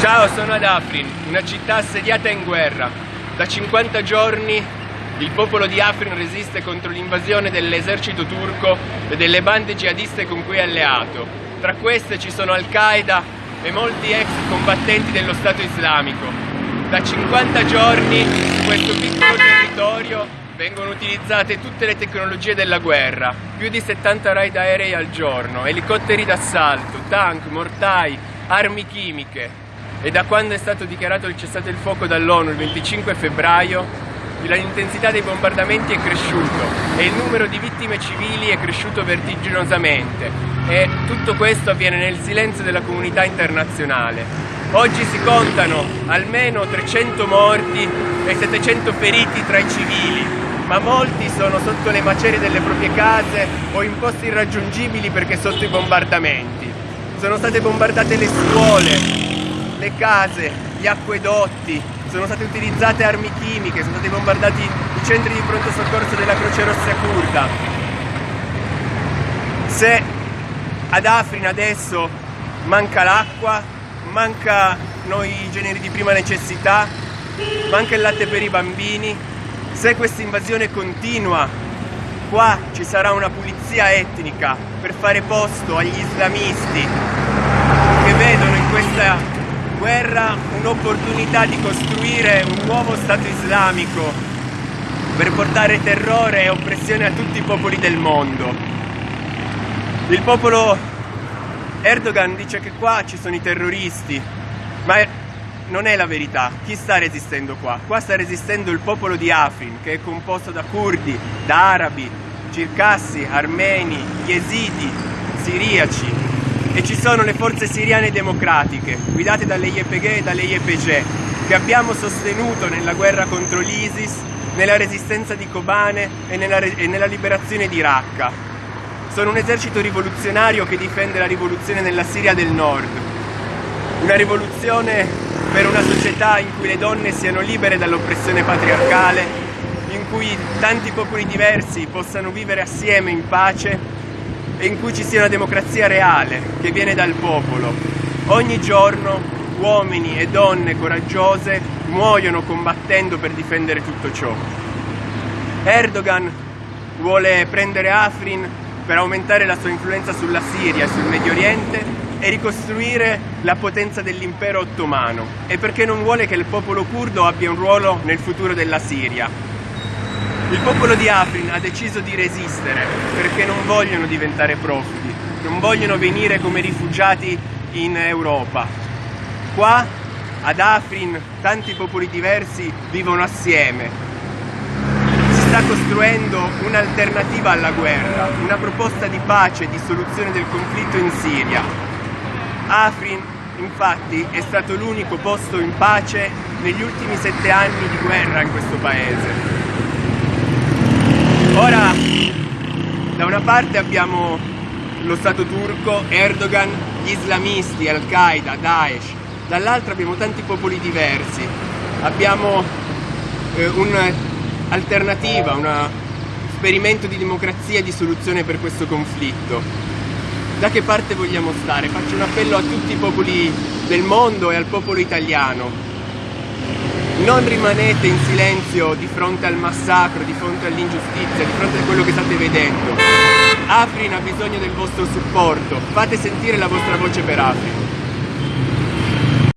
Ciao, sono ad Afrin, una città assediata in guerra. Da 50 giorni il popolo di Afrin resiste contro l'invasione dell'esercito turco e delle bande jihadiste con cui è alleato. Tra queste ci sono Al-Qaeda e molti ex combattenti dello Stato islamico. Da 50 giorni in questo piccolo territorio vengono utilizzate tutte le tecnologie della guerra, più di 70 raid aerei al giorno, elicotteri d'assalto, tank, mortai, armi chimiche, e da quando è stato dichiarato il cessate il fuoco dall'ONU il 25 febbraio l'intensità dei bombardamenti è cresciuto e il numero di vittime civili è cresciuto vertiginosamente e tutto questo avviene nel silenzio della comunità internazionale. Oggi si contano almeno 300 morti e 700 feriti tra i civili, ma molti sono sotto le macerie delle proprie case o in posti irraggiungibili perché sotto i bombardamenti. Sono state bombardate le scuole, le case, gli acquedotti, sono state utilizzate armi chimiche, sono stati bombardati i centri di pronto soccorso della Croce Rossa Curda. Se ad Afrin adesso manca l'acqua, mancano i generi di prima necessità, manca il latte per i bambini, se questa invasione continua, qua ci sarà una pulizia etnica per fare posto agli islamisti che vedono in questa guerra un'opportunità di costruire un nuovo Stato islamico per portare terrore e oppressione a tutti i popoli del mondo. Il popolo Erdogan dice che qua ci sono i terroristi, ma non è la verità. Chi sta resistendo qua? Qua sta resistendo il popolo di Afrin, che è composto da curdi, da arabi, circassi, armeni, yesidi, siriaci, e ci sono le forze siriane democratiche, guidate dalle YPG e dalle YPG, che abbiamo sostenuto nella guerra contro l'ISIS, nella resistenza di Kobane e nella, e nella liberazione di Raqqa. Sono un esercito rivoluzionario che difende la rivoluzione nella Siria del Nord, una rivoluzione per una società in cui le donne siano libere dall'oppressione patriarcale, in cui tanti popoli diversi possano vivere assieme in pace in cui ci sia una democrazia reale che viene dal popolo. Ogni giorno uomini e donne coraggiose muoiono combattendo per difendere tutto ciò. Erdogan vuole prendere Afrin per aumentare la sua influenza sulla Siria e sul Medio Oriente e ricostruire la potenza dell'impero ottomano e perché non vuole che il popolo curdo abbia un ruolo nel futuro della Siria. Il popolo di Afrin ha deciso di resistere perché non vogliono diventare profughi, non vogliono venire come rifugiati in Europa. Qua ad Afrin tanti popoli diversi vivono assieme. Si sta costruendo un'alternativa alla guerra, una proposta di pace e di soluzione del conflitto in Siria. Afrin infatti è stato l'unico posto in pace negli ultimi sette anni di guerra in questo paese. Ora, da una parte abbiamo lo Stato turco, Erdogan, gli islamisti, Al-Qaeda, Daesh, dall'altra abbiamo tanti popoli diversi, abbiamo eh, un'alternativa, un esperimento di democrazia e di soluzione per questo conflitto. Da che parte vogliamo stare? Faccio un appello a tutti i popoli del mondo e al popolo italiano non rimanete in silenzio di fronte al massacro, di fronte all'ingiustizia, di fronte a quello che state vedendo. Afrin ha bisogno del vostro supporto, fate sentire la vostra voce per Afrin.